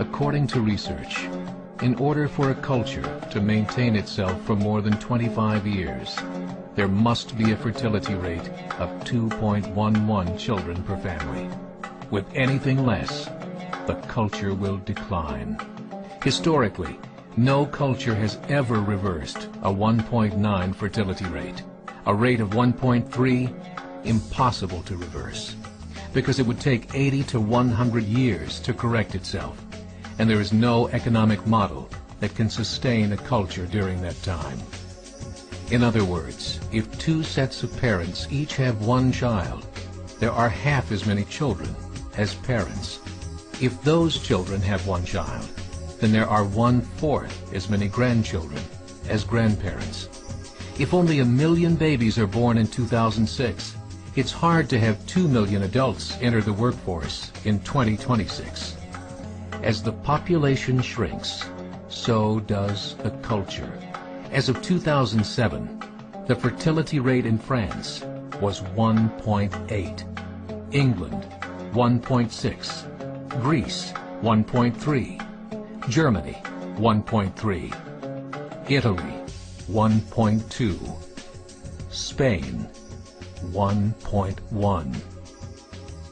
According to research, in order for a culture to maintain itself for more than 25 years, there must be a fertility rate of 2.11 children per family. With anything less, the culture will decline. Historically, no culture has ever reversed a 1.9 fertility rate. A rate of 1.3, impossible to reverse, because it would take 80 to 100 years to correct itself, and there is no economic model that can sustain a culture during that time. In other words, if two sets of parents each have one child, there are half as many children as parents. If those children have one child, then there are one-fourth as many grandchildren as grandparents. If only a million babies are born in 2006, it's hard to have 2 million adults enter the workforce in 2026. As the population shrinks, so does the culture. As of 2007, the fertility rate in France was 1.8, England 1.6, Greece 1.3, Germany 1.3, Italy 1.2, Spain 1.1.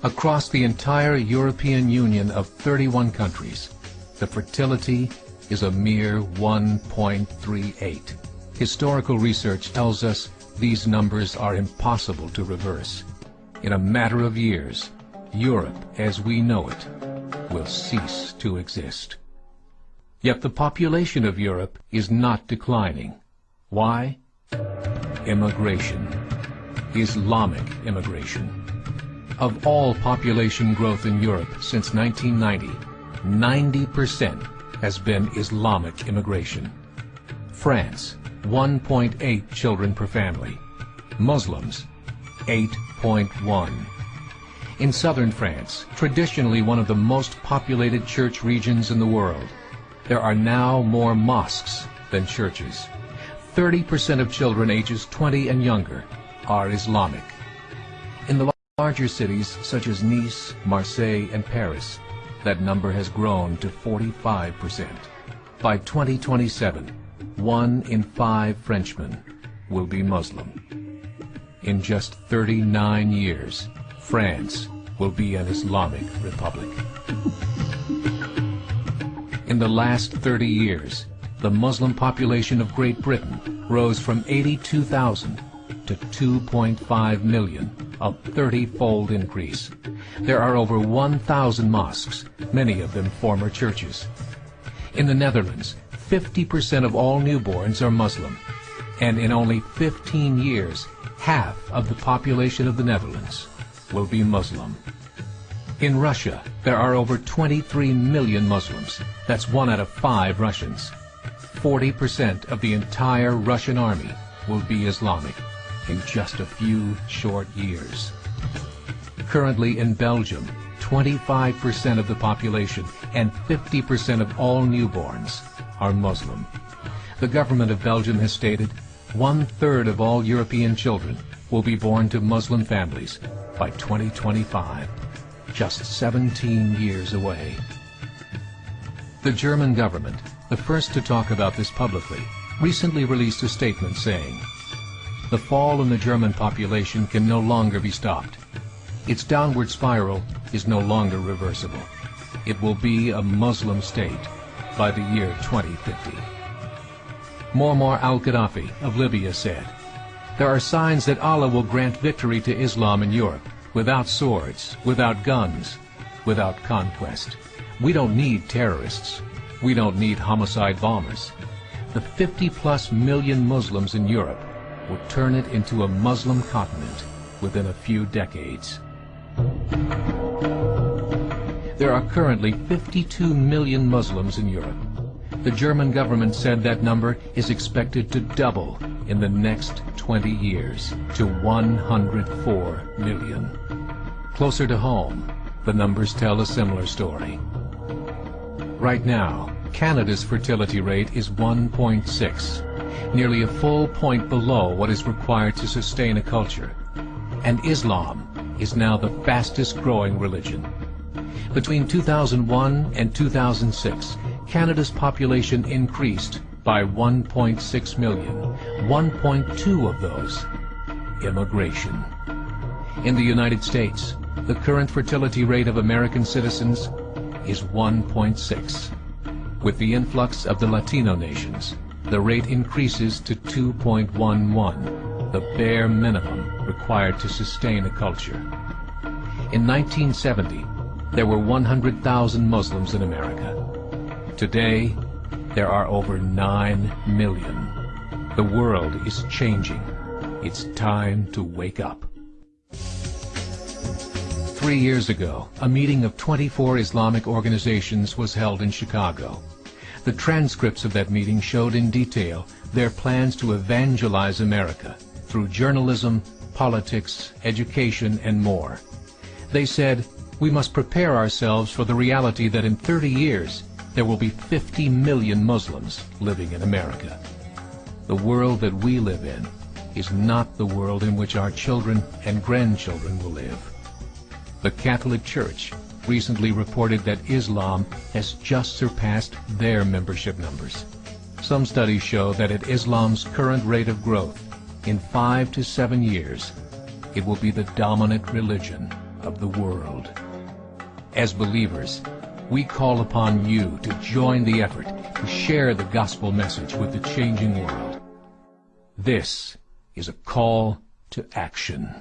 Across the entire European Union of 31 countries, the fertility is a mere 1.38. Historical research tells us these numbers are impossible to reverse. In a matter of years, Europe as we know it will cease to exist. Yet the population of Europe is not declining. Why? Immigration. Islamic immigration. Of all population growth in Europe since 1990, 90% has been Islamic immigration. France, 1.8 children per family. Muslims, 8.1. In southern France, traditionally one of the most populated church regions in the world, there are now more mosques than churches. 30% of children ages 20 and younger are Islamic. Larger cities such as Nice, Marseille, and Paris, that number has grown to 45%. By 2027, one in five Frenchmen will be Muslim. In just 39 years, France will be an Islamic republic. In the last 30 years, the Muslim population of Great Britain rose from 82,000 to 2.5 million, a 30-fold increase. There are over 1,000 mosques, many of them former churches. In the Netherlands, 50% of all newborns are Muslim, and in only 15 years, half of the population of the Netherlands will be Muslim. In Russia, there are over 23 million Muslims. That's one out of five Russians. 40% of the entire Russian army will be Islamic in just a few short years. Currently in Belgium, 25% of the population and 50% of all newborns are Muslim. The government of Belgium has stated one-third of all European children will be born to Muslim families by 2025, just 17 years away. The German government, the first to talk about this publicly, recently released a statement saying, the fall in the German population can no longer be stopped. Its downward spiral is no longer reversible. It will be a Muslim state by the year 2050. Muammar al-Gaddafi of Libya said, There are signs that Allah will grant victory to Islam in Europe, without swords, without guns, without conquest. We don't need terrorists. We don't need homicide bombers. The 50-plus million Muslims in Europe would turn it into a Muslim continent within a few decades. There are currently 52 million Muslims in Europe. The German government said that number is expected to double in the next 20 years to 104 million. Closer to home, the numbers tell a similar story. Right now, Canada's fertility rate is 1.6, nearly a full point below what is required to sustain a culture. And Islam is now the fastest growing religion. Between 2001 and 2006, Canada's population increased by 1.6 million, 1.2 of those immigration. In the United States, the current fertility rate of American citizens is 1.6. With the influx of the Latino nations, the rate increases to 2.11, the bare minimum required to sustain a culture. In 1970, there were 100,000 Muslims in America. Today, there are over 9 million. The world is changing. It's time to wake up. Three years ago, a meeting of 24 Islamic organizations was held in Chicago. The transcripts of that meeting showed in detail their plans to evangelize America through journalism, politics, education, and more. They said, we must prepare ourselves for the reality that in 30 years, there will be 50 million Muslims living in America. The world that we live in is not the world in which our children and grandchildren will live. The Catholic Church recently reported that Islam has just surpassed their membership numbers. Some studies show that at Islam's current rate of growth, in five to seven years, it will be the dominant religion of the world. As believers, we call upon you to join the effort to share the gospel message with the changing world. This is a call to action.